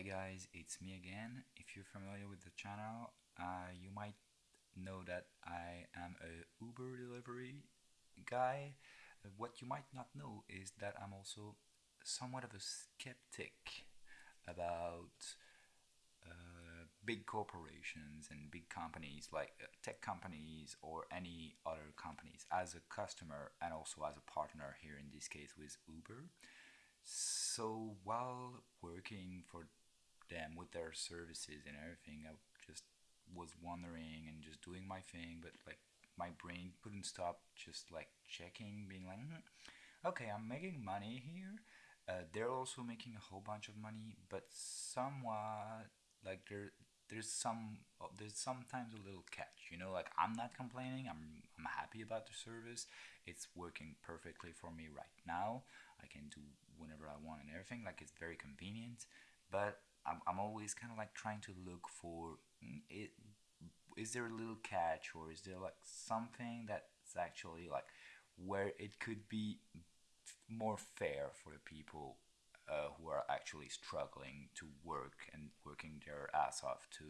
Hi guys, it's me again. If you're familiar with the channel, uh, you might know that I am a Uber delivery guy. What you might not know is that I'm also somewhat of a skeptic about uh, big corporations and big companies like uh, tech companies or any other companies as a customer and also as a partner here in this case with Uber. So while working for them with their services and everything, I just was wondering and just doing my thing, but like my brain couldn't stop just like checking, being like, hmm, okay, I'm making money here. Uh, they're also making a whole bunch of money, but somewhat like there there's some there's sometimes a little catch you know like i'm not complaining i'm i'm happy about the service. It's working perfectly for me right now. I can do whenever i want and everything like it's very convenient. But i'm, I'm always kind of like trying to look for mm, it is there a little catch or is there like something that's actually like where it could be more fair for the people uh, who are actually struggling to work and working their ass off to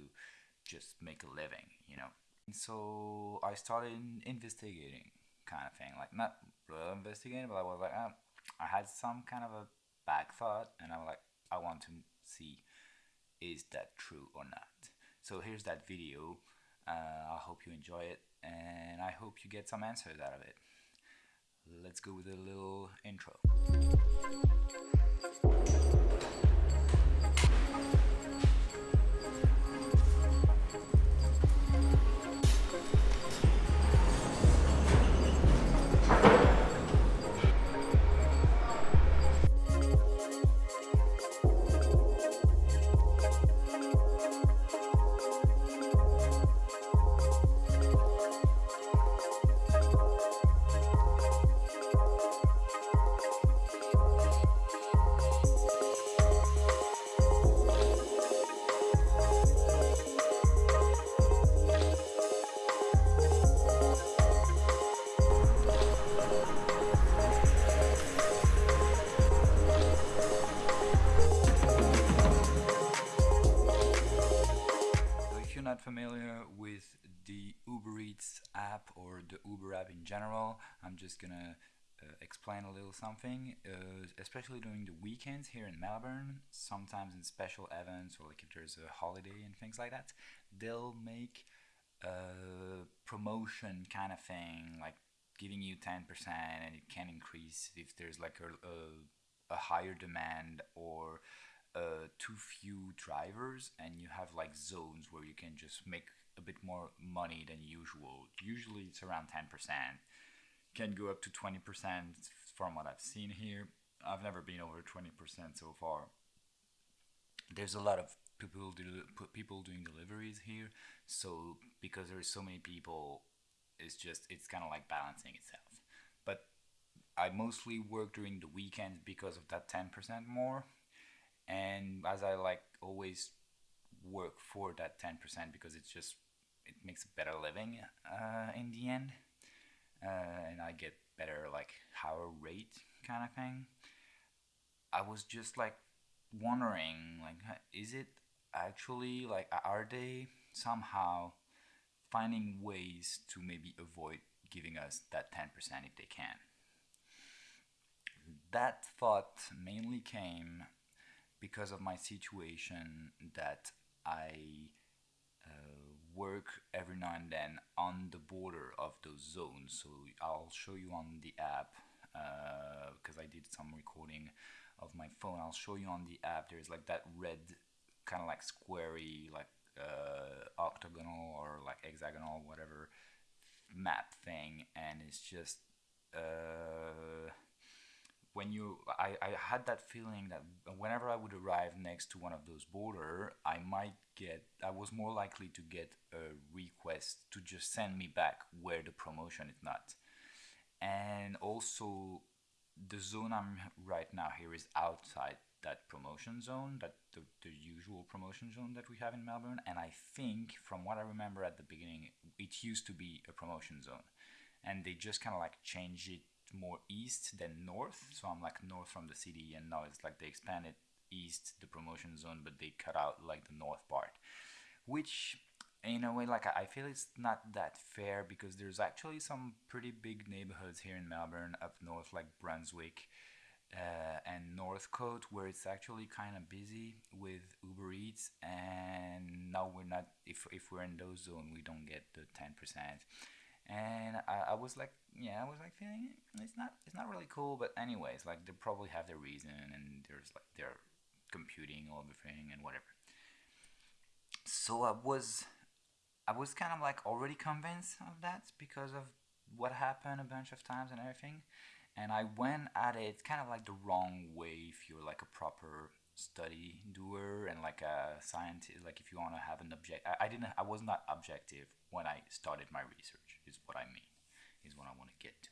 just make a living, you know. And so I started investigating, kind of thing, like not really investigating, but I was like, oh, I had some kind of a back thought, and I was like, I want to see is that true or not. So here's that video. Uh, I hope you enjoy it, and I hope you get some answers out of it. Let's go with a little intro. Just gonna uh, explain a little something, uh, especially during the weekends here in Melbourne, sometimes in special events or like if there's a holiday and things like that, they'll make a promotion kind of thing, like giving you 10% and it can increase if there's like a, a, a higher demand or uh, too few drivers and you have like zones where you can just make a bit more money than usual. Usually it's around 10%. Can go up to 20% from what I've seen here. I've never been over 20% so far. There's a lot of people do, people doing deliveries here, so because there's so many people, it's just it's kind of like balancing itself. But I mostly work during the weekends because of that 10% more and as I like always work for that 10% because it's just it makes a better living uh, in the end uh, and I get better like higher rate kind of thing. I was just like wondering like is it actually like are they somehow finding ways to maybe avoid giving us that 10% if they can? That thought mainly came because of my situation that I uh, work every now and then on of those zones. So I'll show you on the app because uh, I did some recording of my phone. I'll show you on the app. There's like that red kind of like squarey like uh, octagonal or like hexagonal whatever map thing and it's just uh, when you I, I had that feeling that whenever I would arrive next to one of those border I might get I was more likely to get a request to just send me back where the promotion is not. And also the zone I'm right now here is outside that promotion zone that the, the usual promotion zone that we have in Melbourne. And I think from what I remember at the beginning it used to be a promotion zone. And they just kind of like changed it more east than north. So i'm like north from the city and now it's like they expanded east, the promotion zone, but they cut out like the north part, which in a way like I feel it's not that fair because there's actually some pretty big neighborhoods here in Melbourne up north like Brunswick uh, and Northcote where it's actually kind of busy with Uber Eats and now we're not if, if we're in those zone we don't get the 10% and I, I was like yeah I was like feeling it's not it's not really cool but anyways like they probably have their reason and there's like they're computing all the thing and whatever. So I was I was kind of like already convinced of that because of what happened a bunch of times and everything. And I went at it kind of like the wrong way if you're like a proper study doer and like a scientist like if you want to have an object I, I didn't I was not objective when I started my research is what I mean is what I want to get to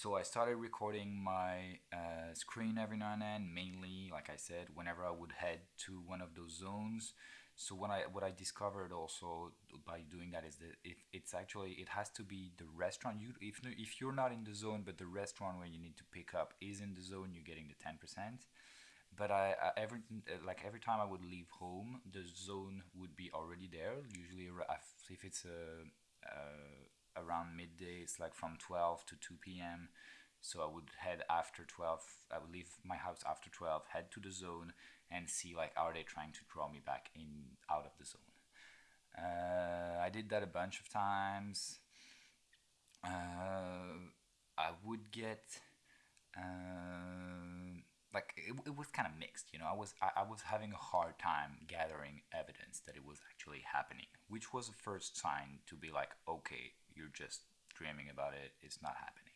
so I started recording my uh, screen every now and then mainly like I said whenever I would head to one of those zones. So when I what I discovered also by doing that is that if it's actually it has to be the restaurant. You if if you're not in the zone but the restaurant where you need to pick up is in the zone you're getting the 10% but I, I every like every time I would leave home the zone would be already there. Usually if it's a, uh, around midday it's like from 12 to 2 p.m so I would head after 12 I would leave my house after 12 head to the zone and see like are they trying to draw me back in out of the zone. Uh, I did that a bunch of times. Uh, I would get uh, like it, it was kind of mixed, you know. I was I, I was having a hard time gathering evidence that it was actually happening, which was the first sign to be like, okay, you're just dreaming about it. It's not happening.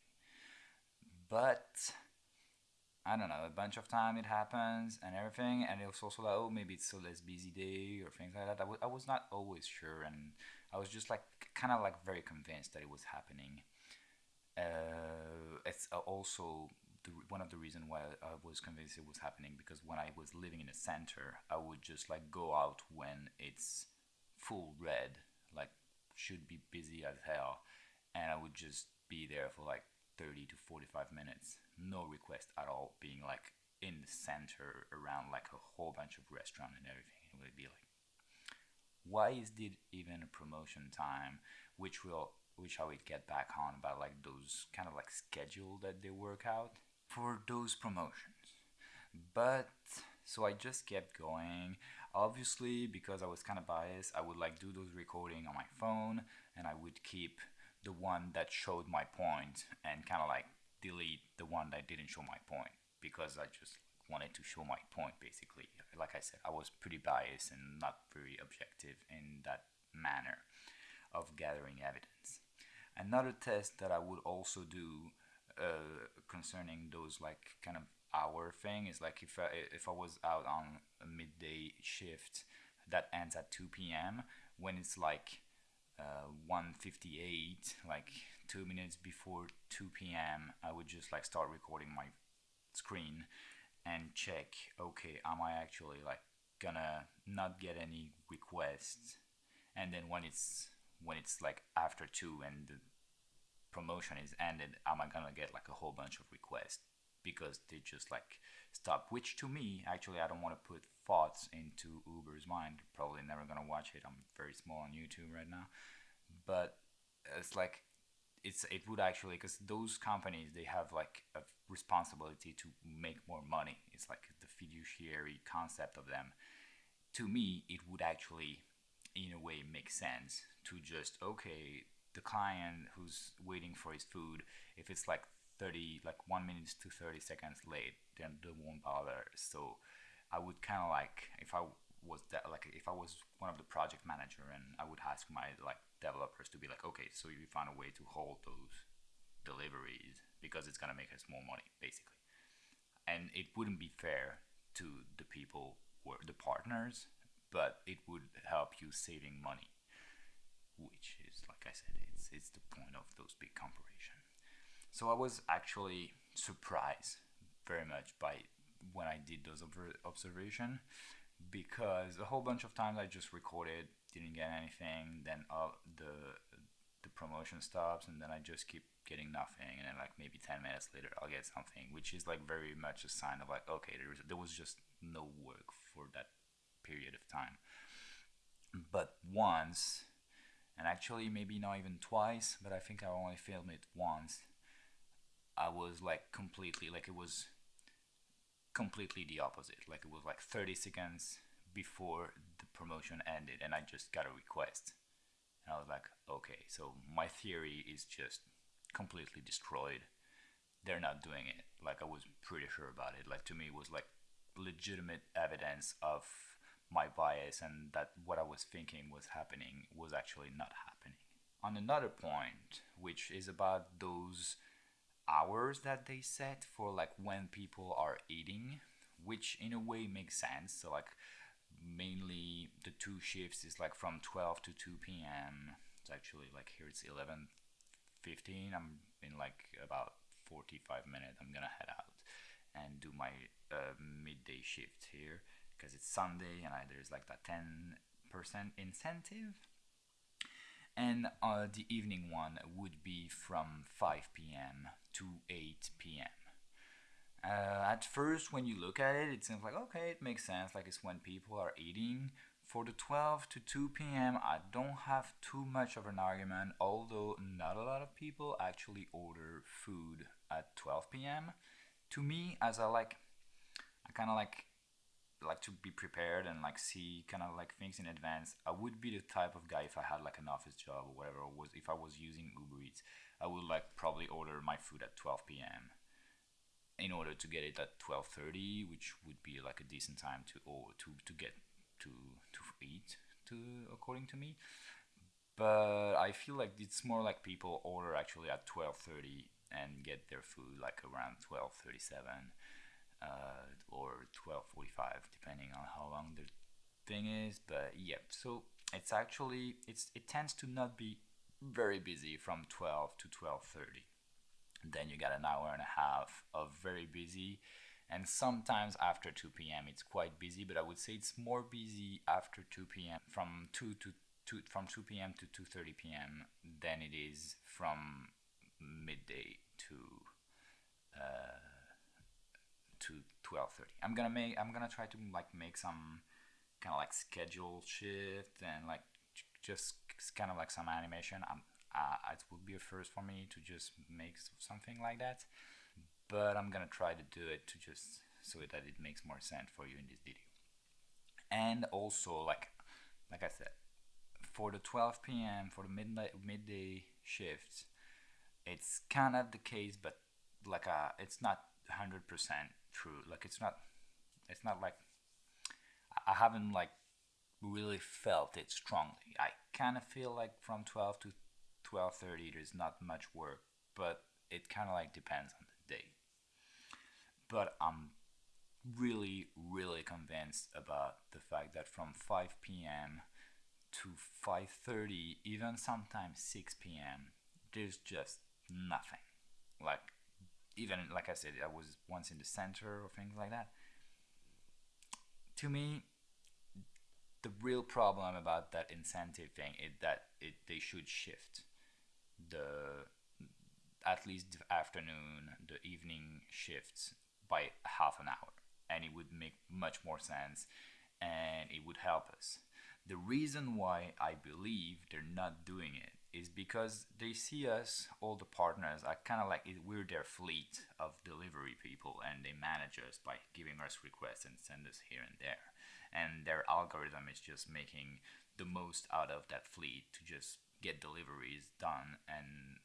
But I don't know, a bunch of time it happens and everything, and it was also like, oh, maybe it's a less busy day or things like that. I, w- I was not always sure, and I was just like kind of like very convinced that it was happening. Uh, it's also the, one of the reasons why I was convinced it was happening because when I was living in a center, I would just like go out when it's full red, should be busy as hell, and I would just be there for like 30 to 45 minutes no request at all being like in the center around like a whole bunch of restaurant and everything. It would be like why is it even a promotion time? Which will which I would get back on about like those kind of like schedule that they work out for those promotions. But so I just kept going obviously because I was kind of biased I would like do those recording on my phone and I would keep the one that showed my point and kind of like delete the one that didn't show my point because I just wanted to show my point basically. Like I said, I was pretty biased and not very objective in that manner of gathering evidence. Another test that I would also do uh, concerning those like kind of hour thing is like if I, if I was out on a midday shift that ends at 2 p.m. when it's like uh, 158 like two minutes before 2 p.m. I would just like start recording my screen and check okay am I actually like gonna not get any requests and then when it's when it's like after 2 and the promotion is ended am I gonna get like a whole bunch of requests because they just like stop which to me actually I don't want to put thoughts into Uber's mind probably never gonna watch it I'm very small on YouTube right now but it's like it's it would actually because those companies they have like a responsibility to make more money it's like the fiduciary concept of them. To me it would actually in a way make sense to just okay the client who's waiting for his food if it's like 30 like 1 minute to 30 seconds late then they won't bother so i would kind of like if i was that like if I was one of the project manager and I would ask my like developers to be like, okay, so you find a way to hold those deliveries because it's gonna make us more money, basically. And it wouldn't be fair to the people or the partners, but it would help you saving money, which is like I said, it's it's the point of those big corporations. So I was actually surprised very much by when I did those observation because a whole bunch of times I just recorded, didn't get anything. Then the the promotion stops and then I just keep getting nothing and then like maybe 10 minutes later I'll get something which is like very much a sign of like okay there was there was just no work for that period of time but once and actually maybe not even twice but I think I only filmed it once I was like completely like it was completely the opposite like it was like 30 seconds before the promotion ended and I just got a request and I was like, okay, so my theory is just completely destroyed. They're not doing it. Like I was pretty sure about it. Like to me, it was like legitimate evidence of my bias and that what I was thinking was happening was actually not happening. On another point, which is about those hours that they set for like when people are eating, which in a way makes sense. So like mainly the two shifts is like from 12 to 2 p.m. It's actually like here it's 11 15. I'm in like about 45 minutes. I'm gonna head out and do my uh, midday shift here because it's Sunday and I, there's like that 10% incentive. And uh, the evening one would be from 5 p.m. to 8 p.m. Uh, at first, when you look at it, it seems like okay, it makes sense. Like it's when people are eating. For the 12 to 2 p.m., I don't have too much of an argument, although not a lot of people actually order food at 12 p.m. To me, as I like, I kind of like like to be prepared and like see kind of like things in advance. I would be the type of guy if I had like an office job or whatever, or was if I was using Uber Eats, I would like probably order my food at 12 p.m in order to get it at 12:30 which would be like a decent time to or to to get to to eat to according to me but I feel like it's more like people order actually at 12:30 and get their food like around 12:37 uh, or 12:45 depending on how long the thing is but yeah so it's actually it's it tends to not be very busy from 12 to 12:30 then you got an hour and a half of very busy and sometimes after 2 p.m. it's quite busy but I would say it's more busy after 2 p.m. from 2 to 2 from 2 p.m. to 2:30 p.m. than it is from midday to uh, to 12:30 I'm gonna make I'm gonna try to like make some kind of like schedule shift and like just kind of like some animation I'm uh, it would be a first for me to just make something like that but I'm gonna try to do it to just so that it makes more sense for you in this video and also like like I said for the 12 p.m. for the midnight midday shifts it's kind of the case but like uh it's not 100% true. Like it's not it's not like I haven't like really felt it strongly. I kind of feel like from 12 to 12.30 there's not much work but it kind of like depends on the day. But i'm really really convinced about the fact that from 5 p.m to 5.30 even sometimes 6 p.m there's just nothing. Like even like i said i was once in the center or things like that to me the real problem about that incentive thing is that it they should shift the at least the afternoon, the evening shifts by half an hour, and it would make much more sense, and it would help us. The reason why I believe they're not doing it is because they see us, all the partners, are kind of like we're their fleet of delivery people, and they manage us by giving us requests and send us here and there. And their algorithm is just making the most out of that fleet to just get deliveries done and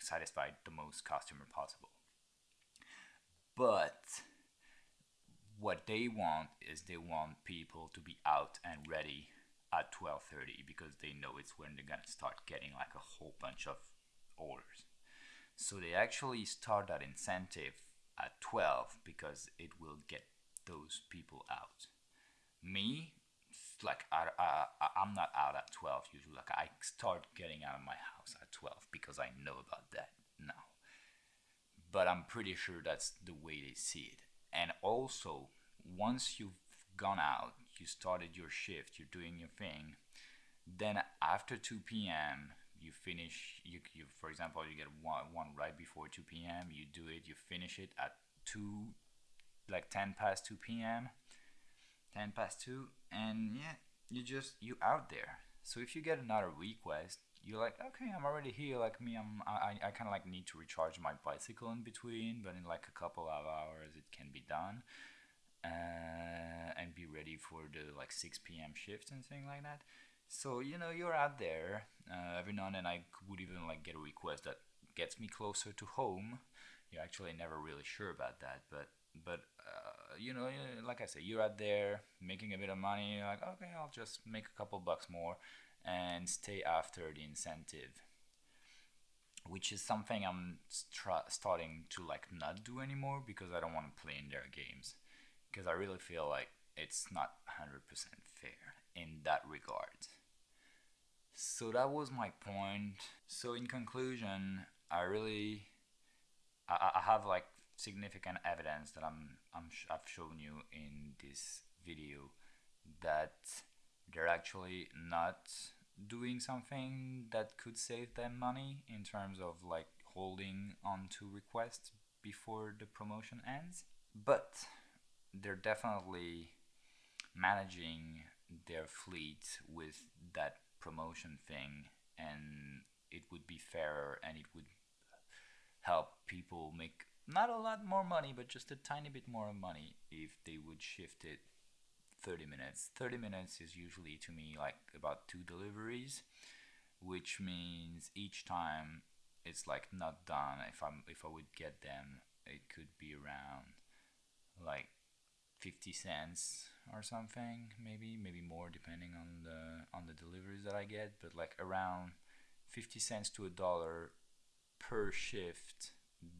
satisfy the most customer possible. But what they want is they want people to be out and ready at 12:30 because they know it's when they're to start getting like a whole bunch of orders. So they actually start that incentive at 12 because it will get those people out. Me, like I, I I'm not out at 12 usually like I start getting out of my house at 12 because I know about that now but I'm pretty sure that's the way they see it and also once you've gone out you started your shift you're doing your thing then after 2 p.m you finish you, you for example you get one, one right before 2 p.m you do it you finish it at 2 like 10 past 2 p.m 10 past 2 and yeah you just you out there. So if you get another request you're like okay i'm already here like me i'm i, I kind of like need to recharge my bicycle in between but in like a couple of hours it can be done uh, and be ready for the like 6 p.m shift and things like that. So you know you're out there uh, every now and then i would even like get a request that gets me closer to home. You're actually never really sure about that but but uh, you know like i said you're out there making a bit of money you're like okay i'll just make a couple bucks more and stay after the incentive. Which is something i'm starting to like not do anymore because i don't want to play in their games because i really feel like it's not 100% fair in that regard. So that was my point. So in conclusion i really i, I have like significant evidence that I'm, I'm I've shown you in this video that they're actually not doing something that could save them money in terms of like holding on to requests before the promotion ends. But they're definitely managing their fleet with that promotion thing and it would be fairer and it would help people make not a lot more money but just a tiny bit more money if they would shift it 30 minutes. 30 minutes is usually to me like about two deliveries which means each time it's like not done. If i'm if i would get them it could be around like 50 cents or something maybe maybe more depending on the on the deliveries that I get but like around 50 cents to a dollar per shift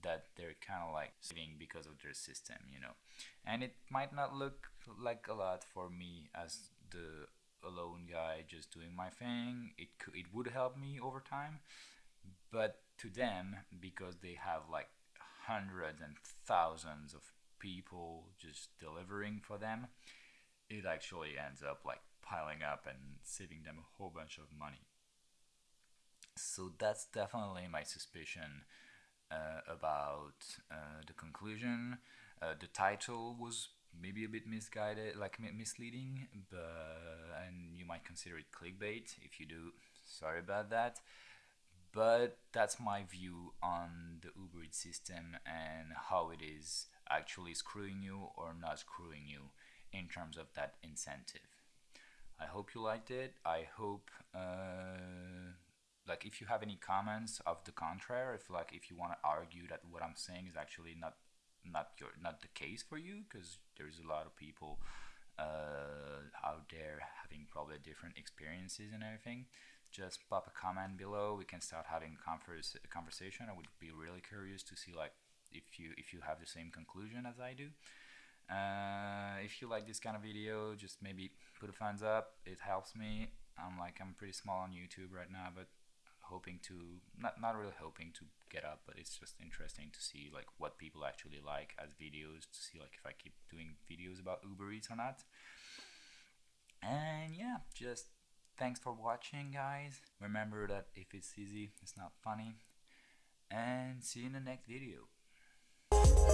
that they're kind of like saving because of their system you know? And it might not look like a lot for me as the alone guy just doing my thing. It could it would help me over time but to them because they have like hundreds and thousands of people just delivering for them, it actually ends up like piling up and saving them a whole bunch of money. So that's definitely my suspicion uh, about uh, the conclusion. Uh, the title was maybe a bit misguided, like misleading, but and you might consider it clickbait. If you do, sorry about that. But that's my view on the Uber system and how it is actually screwing you or not screwing you in terms of that incentive. I hope you liked it. I hope uh, like if you have any comments of the contrary, if like if you want to argue that what I'm saying is actually not not your not the case for you because there's a lot of people uh, out there having probably different experiences and everything just pop a comment below we can start having converse, conversation i would be really curious to see like if you if you have the same conclusion as I do. Uh, if you like this kind of video, just maybe put a thumbs up. It helps me. I'm like I'm pretty small on YouTube right now, but hoping to not not really hoping to get up, but it's just interesting to see like what people actually like as videos to see like if I keep doing videos about Uber Eats or not. And yeah, just thanks for watching guys. Remember that if it's easy, it's not funny. And see you in the next video. Thank you.